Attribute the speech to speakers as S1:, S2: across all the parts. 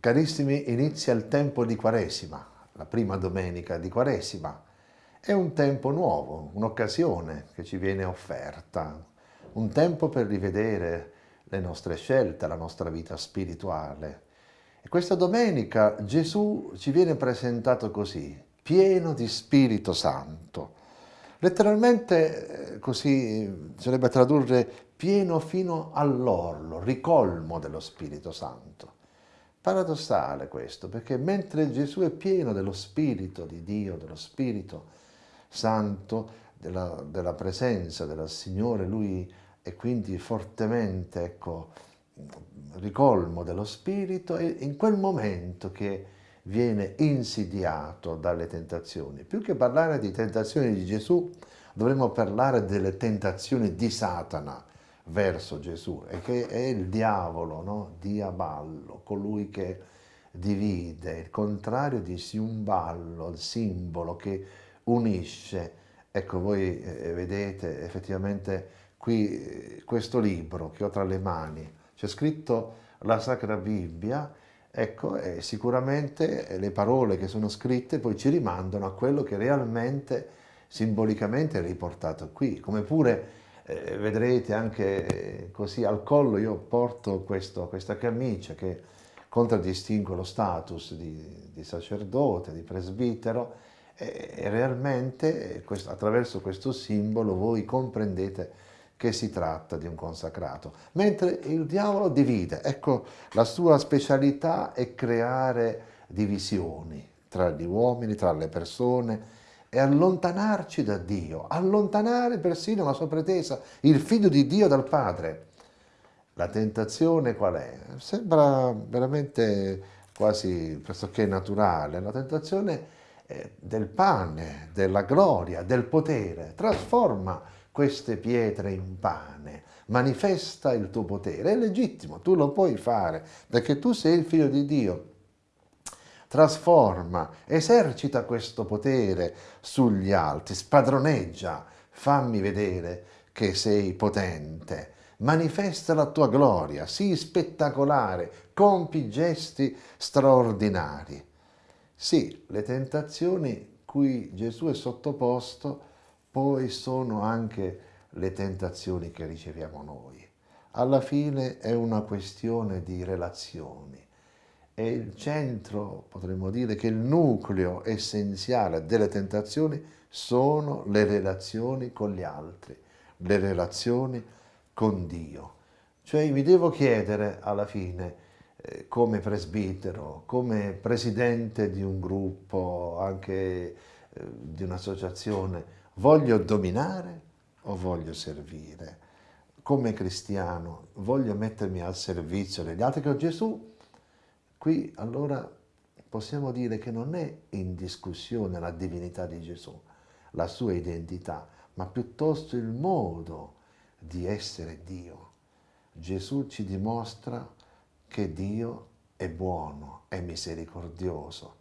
S1: Carissimi, inizia il tempo di Quaresima, la prima domenica di Quaresima. È un tempo nuovo, un'occasione che ci viene offerta, un tempo per rivedere le nostre scelte, la nostra vita spirituale. E questa domenica Gesù ci viene presentato così, pieno di Spirito Santo. Letteralmente eh, così sarebbe tradurre pieno fino all'orlo, ricolmo dello Spirito Santo. Paradossale questo, perché mentre Gesù è pieno dello Spirito di Dio, dello Spirito Santo, della, della presenza del Signore, Lui è quindi fortemente, ecco, ricolmo dello Spirito, e in quel momento che viene insidiato dalle tentazioni. Più che parlare di tentazioni di Gesù, dovremmo parlare delle tentazioni di Satana, verso Gesù e che è il diavolo, no? diaballo, colui che divide, il contrario di siumballo, il simbolo che unisce. Ecco, voi eh, vedete effettivamente qui eh, questo libro che ho tra le mani, c'è scritto la Sacra Bibbia, ecco, e sicuramente le parole che sono scritte poi ci rimandano a quello che realmente simbolicamente è riportato qui, come pure eh, vedrete anche eh, così al collo io porto questo, questa camicia che contraddistingue lo status di, di sacerdote, di presbitero e, e realmente eh, questo, attraverso questo simbolo voi comprendete che si tratta di un consacrato. Mentre il diavolo divide, ecco la sua specialità è creare divisioni tra gli uomini, tra le persone, e allontanarci da Dio, allontanare persino la sua pretesa, il figlio di Dio dal Padre. La tentazione qual è? Sembra veramente quasi pressoché naturale, la tentazione del pane, della gloria, del potere, trasforma queste pietre in pane, manifesta il tuo potere, è legittimo, tu lo puoi fare, perché tu sei il figlio di Dio, trasforma, esercita questo potere sugli altri, spadroneggia, fammi vedere che sei potente, manifesta la tua gloria, sii spettacolare, compi gesti straordinari. Sì, le tentazioni cui Gesù è sottoposto poi sono anche le tentazioni che riceviamo noi. Alla fine è una questione di relazioni è il centro, potremmo dire che il nucleo essenziale delle tentazioni sono le relazioni con gli altri, le relazioni con Dio. Cioè mi devo chiedere alla fine, eh, come presbitero, come presidente di un gruppo, anche eh, di un'associazione, voglio dominare o voglio servire? Come cristiano voglio mettermi al servizio degli altri che Gesù Qui allora possiamo dire che non è in discussione la divinità di Gesù, la sua identità, ma piuttosto il modo di essere Dio. Gesù ci dimostra che Dio è buono, è misericordioso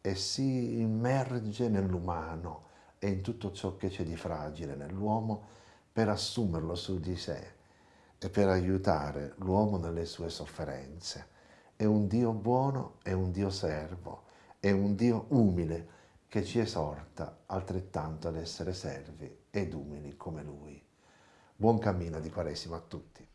S1: e si immerge nell'umano e in tutto ciò che c'è di fragile nell'uomo per assumerlo su di sé e per aiutare l'uomo nelle sue sofferenze è un Dio buono, è un Dio servo, è un Dio umile che ci esorta altrettanto ad essere servi ed umili come Lui. Buon cammino di Quaresima a tutti.